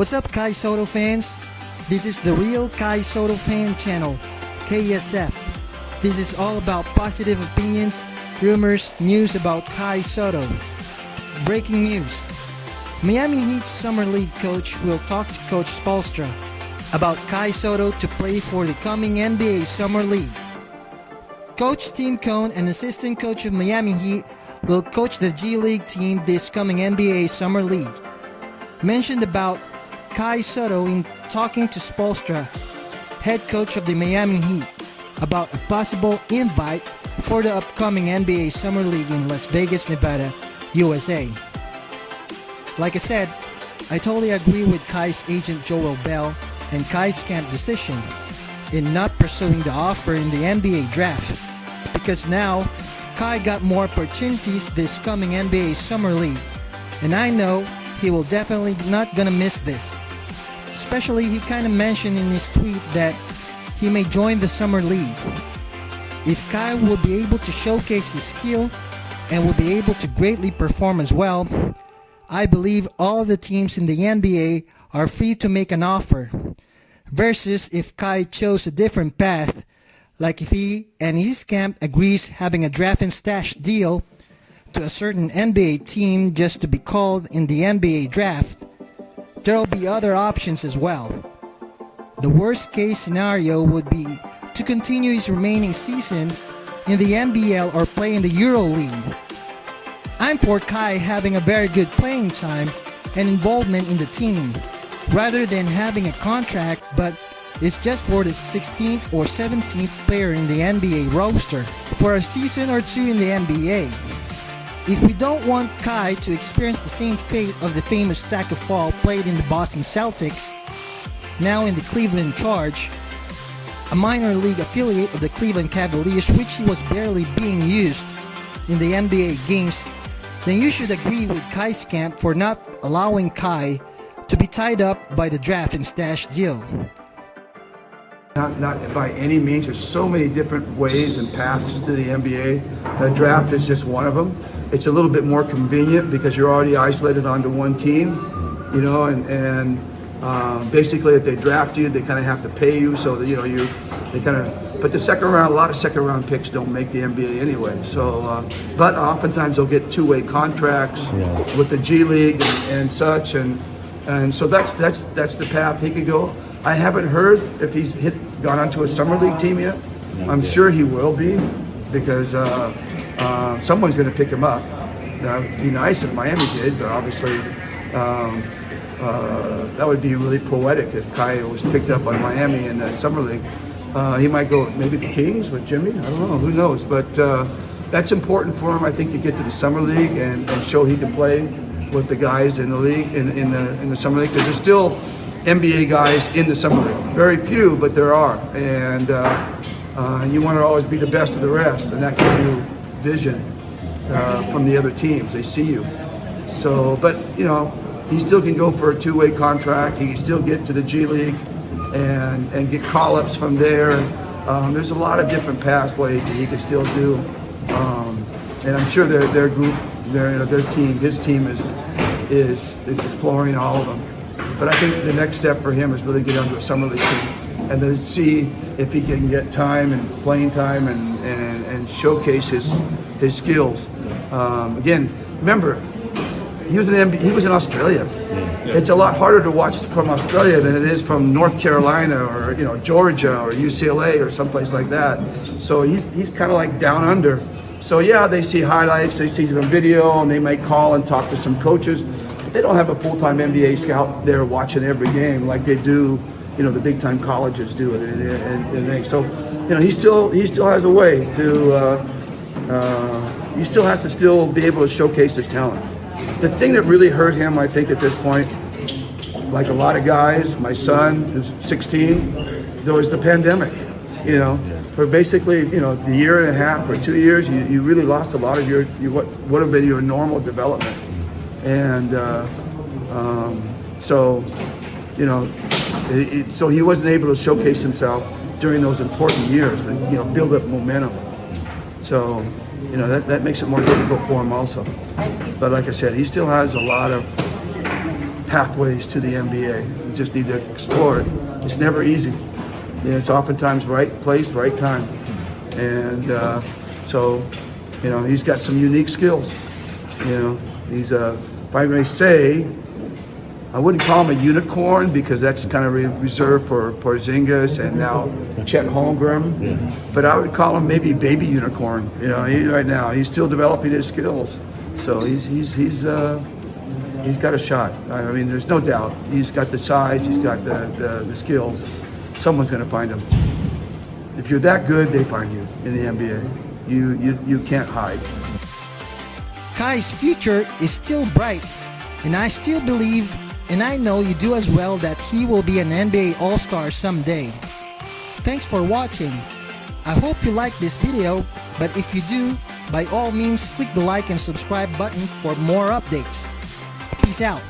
What's up, Kai Sotto fans? This is the Real Kai Sotto Fan Channel, KSF. This is all about positive opinions, rumors, news about Kai Sotto. Breaking news. Miami Heat Summer League coach will talk to Coach Spoelstra about Kai Sotto to play for the coming NBA Summer League. Coach Tim Cone, an assistant coach of Miami Heat, will coach the G League team this coming NBA Summer League. Mentioned about Kai Sotto in talking to Spoelstra, head coach of the Miami Heat, about a possible invite for the upcoming NBA Summer League in Las Vegas, Nevada, USA. Like I said, I totally agree with Kai's agent Joel Bell and Kai's camp decision in not pursuing the offer in the NBA draft because now Kai got more opportunities this coming NBA Summer League and I know he will definitely not gonna miss this. Especially he kind of mentioned in his tweet that he may join the Summer League. If Kai will be able to showcase his skill and will be able to greatly perform as well, I believe all the teams in the NBA are free to make an offer. Versus if Kai chose a different path, like if he and his camp agrees having a draft and stash deal to a certain NBA team just to be called in the NBA draft, there'll be other options as well. The worst case scenario would be to continue his remaining season in the NBL or play in the Euro League. I'm for Kai having a very good playing time and involvement in the team, rather than having a contract but it's just for the 16th or 17th player in the NBA roster for a season or two in the NBA. If we don't want Kai to experience the same fate of the famous Tacko Fall played in the Boston Celtics, now in the Cleveland Charge, a minor league affiliate of the Cleveland Cavaliers which he was barely being used in the NBA games, then you should agree with Kai's camp for not allowing Kai to be tied up by the draft and stash deal. Not, not by any means. There's so many different ways and paths to the NBA. The draft is just one of them. It's a little bit more convenient because you're already isolated onto one team, you know, and, and uh, basically if they draft you, they kind of have to pay you. So, that, you know, you they kind of, but the second round, a lot of second round picks don't make the NBA anyway. So, uh, but oftentimes they'll get two-way contracts yeah. with the G League and, and such. And, and so that's, that's, that's the path he could go. I haven't heard if he's hit gone onto a summer league team yet. I'm sure he will be because uh, uh, someone's going to pick him up. That would be nice if Miami did, but obviously um, uh, that would be really poetic if Kai was picked up by Miami in the summer league. Uh, he might go maybe the Kings with Jimmy. I don't know. Who knows? But uh, that's important for him, I think, to get to the summer league and, and show he can play with the guys in the league in, in the in the summer league because there's still NBA guys in the summer league. Very few, but there are, and uh, uh, you want to always be the best of the rest, and that gives you vision uh, from the other teams. They see you. So, but you know, he still can go for a two-way contract. He can still get to the G League and and get call-ups from there. Um, there's a lot of different pathways that he can still do, um, and I'm sure their their group, their you know, their team, his team is is is exploring all of them. But I think the next step for him is really get onto a summer league team and then see if he can get time and playing time and, and, and showcase his his skills. Um, again, remember, he was in he was in Australia. Yeah. It's a lot harder to watch from Australia than it is from North Carolina or you know Georgia or UCLA or someplace like that. So he's he's kind of like down under. So yeah, they see highlights, they see some video, and they might call and talk to some coaches. They don't have a full-time NBA scout there watching every game like they do, you know, the big-time colleges do. And, and, and so, you know, he still he still has a way to. Uh, uh, he still has to still be able to showcase his talent. The thing that really hurt him, I think, at this point, like a lot of guys, my son who's 16, there was the pandemic. You know, for basically you know the year and a half or two years, you, you really lost a lot of your, your what would have been your normal development, and uh, um, so you know, it, it, so he wasn't able to showcase himself during those important years and you know build up momentum. So you know that, that makes it more difficult for him also. But like I said, he still has a lot of pathways to the NBA. You just need to explore it. It's never easy. You know, it's oftentimes right place, right time. And uh, so, you know, he's got some unique skills. You know, he's a, if I may say, I wouldn't call him a unicorn because that's kind of re- reserved for Porzingis and now Chet Holmgren. Yeah. But I would call him maybe baby unicorn. You know, he, right now he's still developing his skills. So he's he's he's uh, he's got a shot. I mean, there's no doubt. He's got the size. He's got the the, the skills. Someone's going to find him. If you're that good, they find you in the NBA. You you you can't hide. Kai's future is still bright, and I still believe, and I know you do as well, that he will be an NBA All-Star someday. Thanks for watching. I hope you like this video, but if you do, by all means click the like and subscribe button for more updates. Peace out.